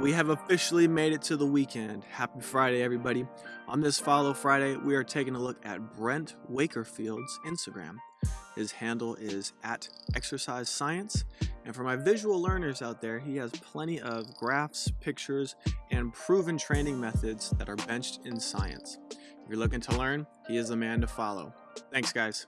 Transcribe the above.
We have officially made it to the weekend. Happy Friday, everybody. On this Follow Friday, we are taking a look at Brent Wakerfield's Instagram. His handle is at exercise science. And for my visual learners out there, he has plenty of graphs, pictures, and proven training methods that are benched in science. If you're looking to learn, he is the man to follow. Thanks, guys.